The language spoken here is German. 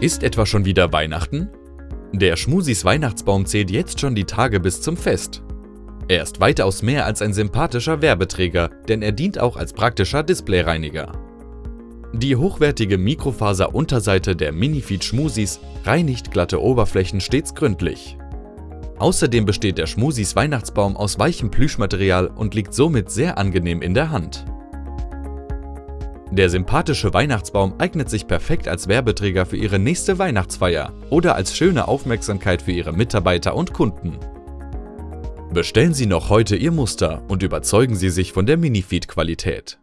Ist etwa schon wieder Weihnachten? Der Schmusis Weihnachtsbaum zählt jetzt schon die Tage bis zum Fest. Er ist weitaus mehr als ein sympathischer Werbeträger, denn er dient auch als praktischer Displayreiniger. Die hochwertige Mikrofaser-Unterseite der Minifeed Schmusis reinigt glatte Oberflächen stets gründlich. Außerdem besteht der Schmusis Weihnachtsbaum aus weichem Plüschmaterial und liegt somit sehr angenehm in der Hand. Der sympathische Weihnachtsbaum eignet sich perfekt als Werbeträger für Ihre nächste Weihnachtsfeier oder als schöne Aufmerksamkeit für Ihre Mitarbeiter und Kunden. Bestellen Sie noch heute Ihr Muster und überzeugen Sie sich von der Minifeed-Qualität.